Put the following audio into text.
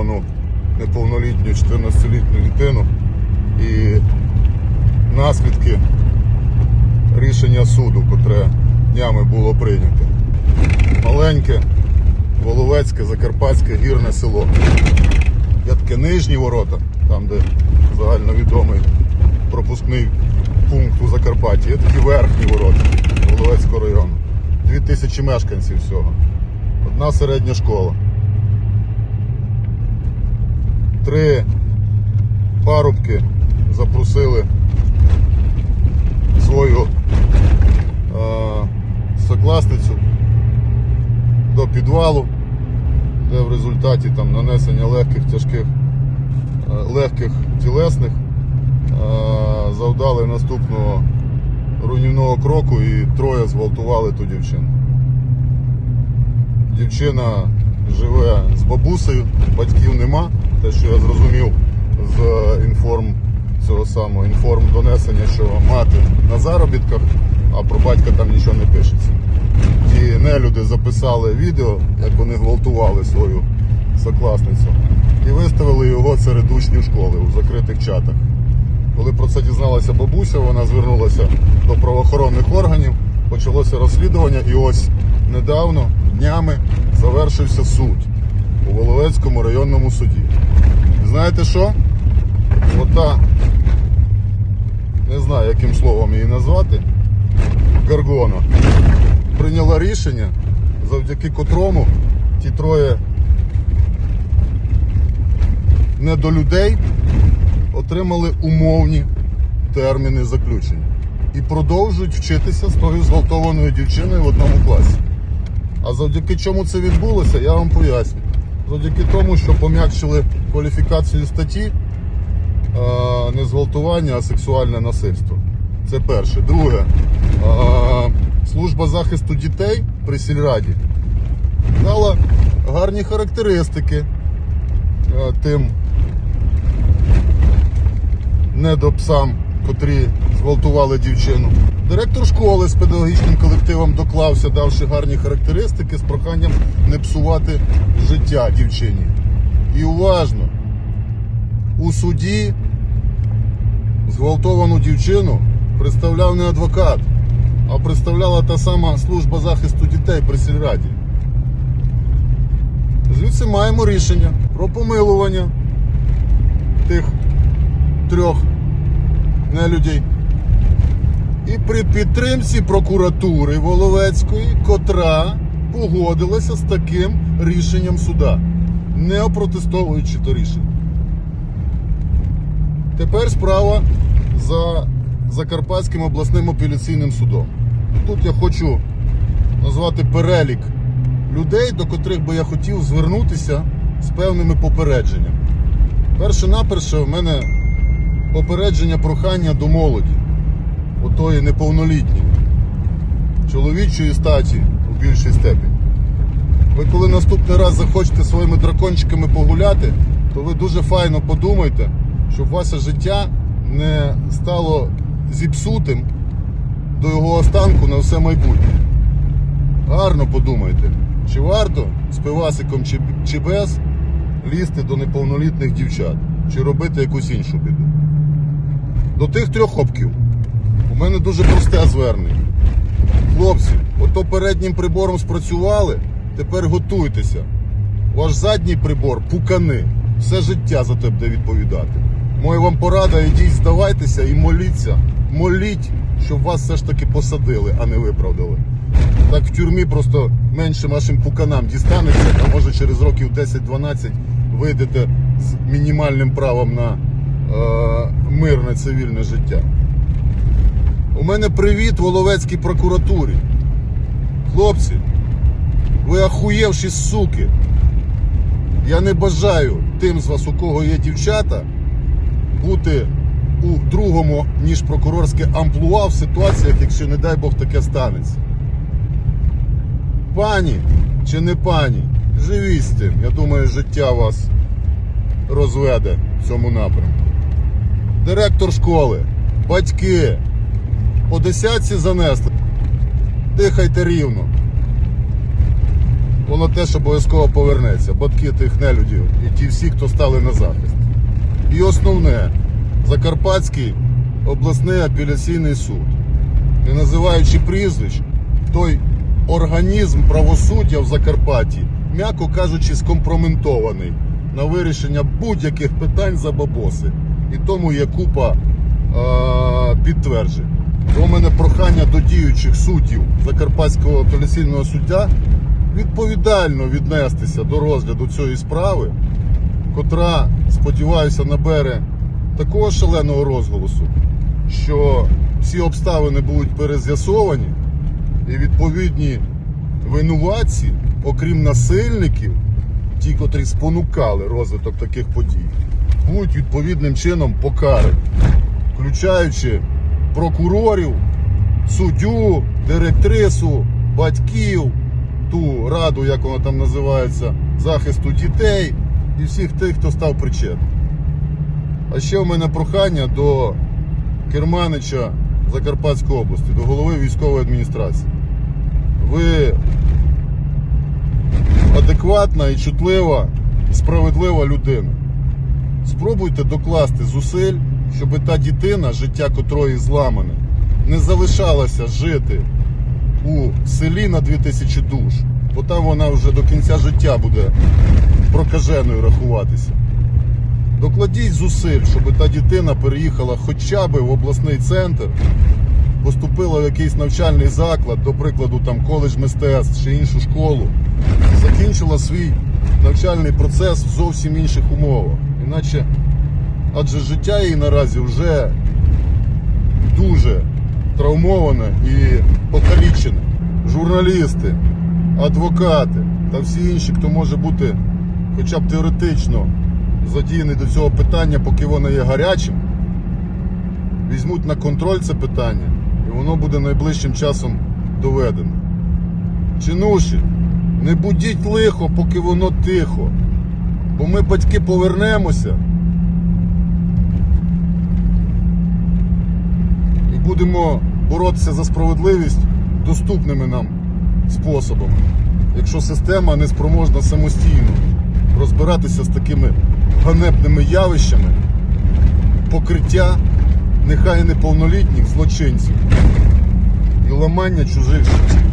зґвалтовану неповнолітню 14-літню дитину і наслідки рішення суду, котре днями було прийнято. Маленьке, Воловецьке, Закарпатське гірне село. Є таке нижні ворота, там, де загальновідомий пропускний пункт у Закарпатті. Є такі верхні ворота Воловецького району. Дві тисячі мешканців всього. Одна середня школа. Три парубки запросили свою е, сокласницю до підвалу, де в результаті там нанесення легких тяжких е, легких тілесних е, завдали наступного руйнівного кроку і троє зґвалтували ту дівчину. Дівчина живе з бабусею, батьків нема. Те, що я зрозумів з інформ цього самого інформ донесення, що мати на заробітках, а про батька там нічого не пишеться. Ті нелюди записали відео, як вони гвалтували свою сокласницю, і виставили його серед учнів школи у закритих чатах. Коли про це дізналася бабуся, вона звернулася до правоохоронних органів, почалося розслідування, і ось недавно, днями, завершився суд у Воловецькому районному суді. Знаєте що? Ота, не знаю, яким словом її назвати, Гаргона, прийняла рішення, завдяки котрому ті троє недолюдей отримали умовні терміни заключення і продовжують вчитися з тою зґвалтованою дівчиною в одному класі. А завдяки чому це відбулося, я вам поясню. Завдяки тому, що пом'якшили кваліфікацію статті не зґвалтування, а сексуальне насильство. Це перше. Друге, служба захисту дітей при сільраді дала гарні характеристики тим недопсам, котрі зґвалтували дівчину. Директор школи з педагогічним колективом доклався, давши гарні характеристики з проханням не псувати життя дівчині. І уважно, у суді зґвалтовану дівчину представляв не адвокат, а представляла та сама служба захисту дітей при сільраді. Звідси маємо рішення про помилування тих трьох нелюдей. І при підтримці прокуратури Воловецької, котра погодилася з таким рішенням суда, не опротестовуючи то рішення. Тепер справа за Закарпатським обласним апеляційним судом. Тут я хочу назвати перелік людей, до котрих би я хотів звернутися з певними попередженнями. Перше наперше в мене попередження прохання до молоді, отої неповнолітньої, чоловічої статі у більшій степені. Ви коли наступний раз захочете своїми дракончиками погуляти, то ви дуже файно подумайте, щоб ваше життя не стало зіпсутим до його останку на все майбутнє. Гарно подумайте, чи варто з пивасиком чи, чи без лізти до неповнолітніх дівчат, чи робити якусь іншу біду. До тих трьох хопків у мене дуже просте звернення. Хлопці, ото переднім прибором спрацювали, тепер готуйтеся. Ваш задній прибор пукани. Все життя за те буде відповідати. Моя вам порада, ідіть, здавайтеся і моліться. Моліть, щоб вас все ж таки посадили, а не виправдали. Так в тюрмі просто менше вашим пуканам дістанеться, а може через років 10-12 вийдете з мінімальним правом на е, мирне цивільне життя. У мене привіт Воловецькій прокуратурі. Хлопці, ви ахуєвші суки. Я не бажаю тим з вас, у кого є дівчата, бути у другому, ніж прокурорське амплуа в ситуаціях, якщо, не дай Бог, таке станеться. Пані чи не пані, живіть з тим. Я думаю, життя вас розведе в цьому напрямку. Директор школи, батьки, по десятці занесли. Дихайте рівно. воно теж обов'язково повернеться. Батьки тих нелюдів і ті всі, хто стали на захист. І основне, Закарпатський обласний апеляційний суд, не називаючи прізвищ, той організм правосуддя в Закарпатті, м'яко кажучи, скомпроментований на вирішення будь-яких питань за бабоси. І тому є купа е- підтверджень. У мене прохання до діючих суддів Закарпатського апеляційного суддя відповідально віднестися до розгляду цієї справи, котра, сподіваюся, набере такого шаленого розголосу, що всі обставини будуть перез'ясовані, і відповідні винуватці, окрім насильників, ті, котрі спонукали розвиток таких подій, будуть відповідним чином покарані, включаючи прокурорів, суддю, директрису, батьків, ту раду, як вона там називається, захисту дітей і всіх тих, хто став причетним. А ще в мене прохання до керманича Закарпатської області, до голови військової адміністрації. Ви адекватна і чутлива, справедлива людина. Спробуйте докласти зусиль, щоб та дитина, життя котрої зламане, не залишалася жити у селі на 2000 душ, бо там вона вже до кінця життя буде прокаженою рахуватися. Докладіть зусиль, щоб та дитина переїхала хоча б в обласний центр, поступила в якийсь навчальний заклад, до прикладу, там коледж мистецтв чи іншу школу, закінчила свій навчальний процес в зовсім інших умовах. Іначе, адже життя її наразі вже дуже травмоване і покалічене. Журналісти, адвокати та всі інші, хто може бути хоча б теоретично задіяний до цього питання, поки воно є гарячим, візьмуть на контроль це питання, і воно буде найближчим часом доведено. Чинуші, не будіть лихо, поки воно тихо. Бо ми, батьки, повернемося і будемо боротися за справедливість доступними нам способами, якщо система не спроможна самостійно розбиратися з такими ганебними явищами покриття нехай неповнолітніх злочинців і ламання чужих життів.